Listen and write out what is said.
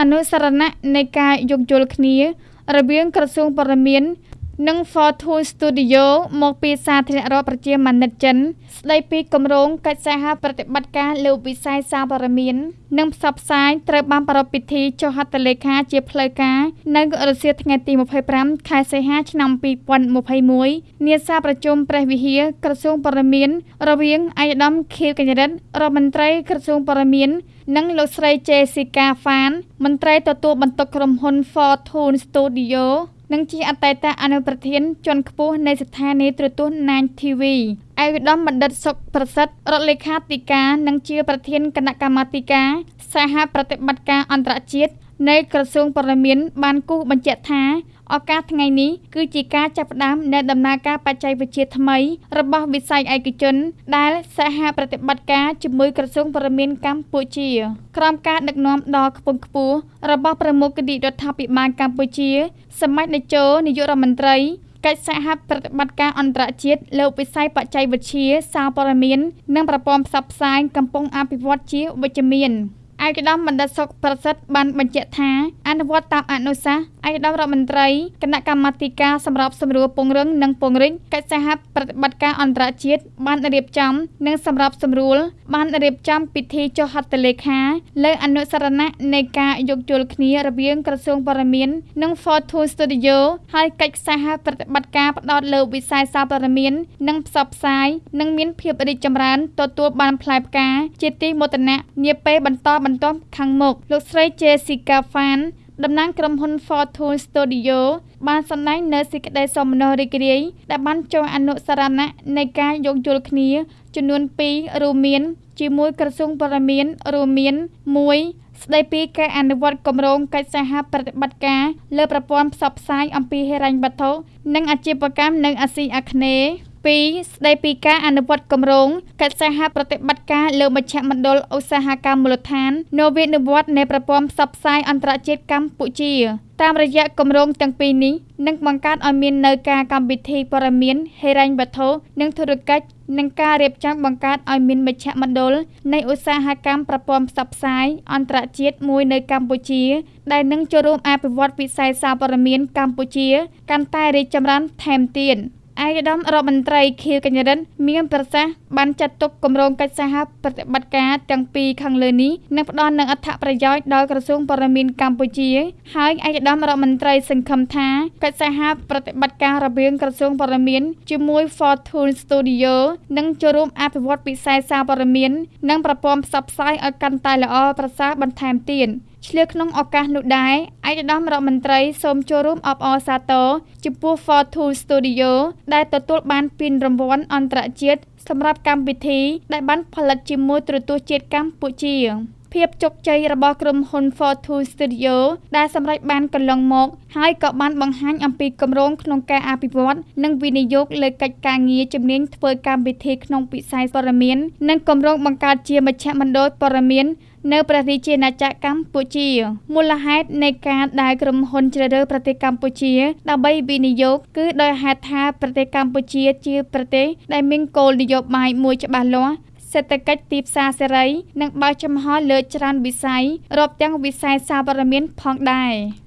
អនុស្សរណៈនៃការយោគយល់គ្នា រវាងក្រសួងព័ត៌មាន និង Fortune Studio មកពីសាធារណរដ្ឋប្រជាមានិតចិន ស្ដីពីគម្រោងកិច្ចសហប្រតិបត្តិការលើវិស័យសារព័ត៌មាន និងផ្សព្វផ្សាយត្រូវបានប្រារព្ធពិធីចុះហត្ថលេខាជាផ្លូវការនៅរសៀលថ្ងៃទី២៥ខែសីហាឆ្នាំ២០២១នាសាលប្រជុំព្រះវិហារក្រសួងព័ត៌មាន រវាងឯកឧត្តមខៀវកញ្ញរិទ្ធរដ្ឋមន្ត្រីក្រសួងព័ត៌មាន និងលោកស្រីជេស៊ីកាហ្វានមន្ត្រីទទួលបន្ទុកក្រុមហ៊ុន Fortune Studio និងជាអតីតអនុប្រធានជាន់ខ្ពស់នៃស្ថានីយទូរទស្សន៍ Nine TV ឯកឧត្តមបណ្ឌិត សុខប្រសិទ្ធ រដ្ឋលេខាធិការ និងជាប្រធានគណៈកម្មាធិការ សហប្រតិបត្តិការអន្តរជាតិ នៃក្រសួងព័ត៌មានបានគូសបញ្ជាក់ថាឱកាសថ្ងៃនេះគឺជាការចាប់ផ្ដើមនៃដំណើរការបច្ចេកវិទ្យាថ្មីរបស់វិស័យឯកជន ដែលសហប្រតិបត្តិការជាមួយក្រសួងព័ត៌មានកម្ពុជាក្រោមការដឹកនាំដ៏ខ្ពង់ខ្ពស់របស់ប្រមុខរាជរដ្ឋាភិបាលកម្ពុជាសមាជតេជោនាយករដ្ឋមន្ត្រីកិច្ចសហប្រតិបត្តិការអន្តរជាតិលើវិស័យបច្ចេកវិទ្យាសារព័ត៌មាន និងប្រព័ន្ធផ្សព្វផ្សាយកំពុងអភិវឌ្ឍជាវិជ្ជមាន។ ឯកឧត្តមបណ្ឌិតសុខប្រសិទ្ធបានបញ្ជាក់ថាអនុវត្តតាមអនុសាសន៍ឯកឧត្តមរដ្ឋមន្ត្រីគណៈកម្មាធិការសម្របសម្រួលពង្រឹងនិងពង្រីកកិច្ចសហប្រតិបត្តិការអន្តរជាតិបានរៀបចំនិងសម្របសម្រួលបានរៀបចំពិធីចុះហត្ថលេខាលើអនុស្សរណៈនៃការយោគយល់គ្នារវាងក្រសួងព័ត៌មាន និង Fortune Studio ហើយកិច្ចសហប្រតិបត្តិការផ្ដោតលើវិស័យសារព័ត៌មាន និងផ្សព្វផ្សាយនឹងមានភាពរីកចម្រើនទទួលបានផ្លែផ្កាជាទីមោទនៈនាពេលបន្តបន្ទាប់ខាងមុខ លោកស្រីជេស៊ីកាហ្វានតំណាងក្រុមហ៊ុន Fortune Studio បានសម្ដែងនូវសេចក្ដីសោមនស្សរីករាយដែលបានចុះអនុស្សរណៈនៃការយោគយល់គ្នា ចំនួនពីររួមមាន ជាមួយក្រសួងព័ត៌មានរួមមាន១ស្ដីពីការអនុវត្តគម្រោងកិច្ចសហប្រតិបត្តិការលើប្រព័ន្ធផ្សព្វផ្សាយអំពីហិរញ្ញវត្ថុនិងអាជីវកម្មនៅអាស៊ីអាគ្នេយ៍ ២ស្ដីពីការអនុវត្តគម្រោងកិច្ចសហប្រតិបត្តិការលើមជ្ឈមណ្ឌលឧស្សាហកម្មមូលដ្ឋាន នវានុវត្តន៍នៃប្រព័ន្ធផ្សព្វផ្សាយអន្តរជាតិកម្ពុជាតាមរយៈគម្រោងទាំងពីរនេះនឹងបង្កើតឱ្យមាននូវការកម្មវិធីព័ត៌មានហិរញ្ញវត្ថុនិងធុរកិច្ចនិងការរៀបចំបង្កើតឱ្យមានមជ្ឈមណ្ឌលនៃឧស្សាហកម្មប្រព័ន្ធផ្សព្វផ្សាយអន្តរជាតិមួយនៅកម្ពុជា ដែលនឹងចូលរួមអភិវឌ្ឍវិស័យសារព័ត៌មានកម្ពុជា កាន់តែរីកចម្រើនថែមទៀត។ ឯកឧត្តមរដ្ឋមន្ត្រីខៀវកញ្ញរិទ្ធមានប្រសាសន៍បានចាត់ទុកគម្រោងកិច្ចសហប្រតិបត្តិការទាំងពីរខាងលើនេះនឹងផ្ដល់នូវអត្ថប្រយោជន៍ដល់ក្រសួងព័ត៌មានកម្ពុជា ហើយឯកឧត្តមរដ្ឋមន្ត្រីសង្ឃឹមថាកិច្ចសហប្រតិបត្តិការរវាងក្រសួងព័ត៌មានជាមួយ Fortune Studio នឹងចូលរួមអភិវឌ្ឍវិស័យសារព័ត៌មាន និងប្រព័ន្ធផ្សព្វផ្សាយឱ្យកាន់តែល្អប្រសើរបន្ថែមទៀត។ ឆ្លៀតក្នុងឱកាសនោះដែរឯកឧត្តមរដ្ឋមន្ត្រីសូមចូលរួមអបអរសាទរចំពោះ Fortune Studio ដែលទទួលបានពានរង្វាន់អន្តរជាតិសម្រាប់កម្មវិធីដែលបានផលិតជាមួយទូរទស្សន៍ជាតិកម្ពុជា។ភាពជោគជ័យរបស់ក្រុមហ៊ុន Fortune Studio ដែលសម្រេចបានកន្លងមក ហើយក៏បានបង្ហាញអំពីគម្រោងក្នុងការអភិវឌ្ឍនិងវិនិយោគលើកិច្ចការងារជំនាញធ្វើកម្មវិធីក្នុងវិស័យព័ត៌មាន និងគម្រោងបង្កើតជាមជ្ឈមណ្ឌលព័ត៌មាន នៅព្រះរាជាណាចក្រកម្ពុជាមូលហេតុនៃការដែលក្រុមហ៊ុនជ្រើសរើសប្រទេសកម្ពុជា ដើម្បីវិនិយោគគឺដោយហេតុថាប្រទេសកម្ពុជាជាប្រទេសដែលមានគោលនយោបាយមួយច្បាស់លាស់សេដ្ឋកិច្ចទីផ្សារសេរី និងបើកចំហលើច្រើនវិស័យរាប់ទាំងវិស័យសារព័ត៌មានផងដែរ។